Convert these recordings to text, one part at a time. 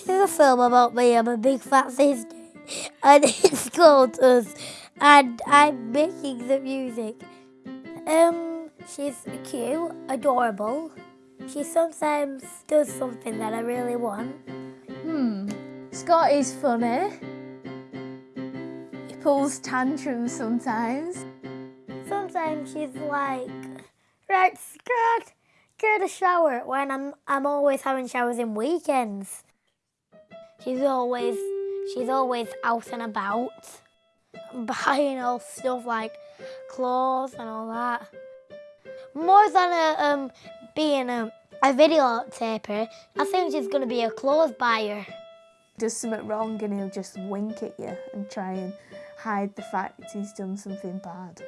This is a film about me. I'm a big fat sister, and it's called Us, and I'm making the music. Um, she's cute, adorable. She sometimes does something that I really want. Hmm. Scott is funny. He pulls tantrums sometimes. Sometimes she's like, right, Scott, get a shower when I'm I'm always having showers in weekends. She's always she's always out and about, buying all stuff like clothes and all that. More than a, um being a, a video taper, I think she's gonna be a clothes buyer. Does something wrong and he'll just wink at you and try and hide the fact he's done something bad.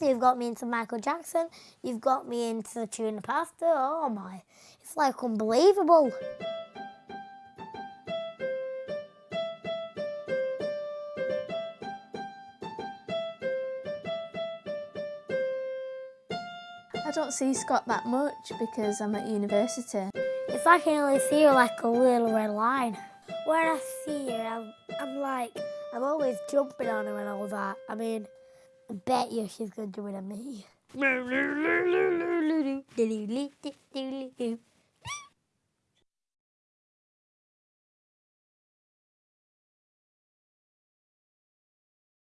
You've got me into Michael Jackson. You've got me into the tuna pasta. Oh my, it's like unbelievable. Don't see Scott that much because I'm at university. It's like I can only see her like a little red line. When I see her, I'm, I'm like, I'm always jumping on her and all that. I mean, I bet you she's gonna do it to me.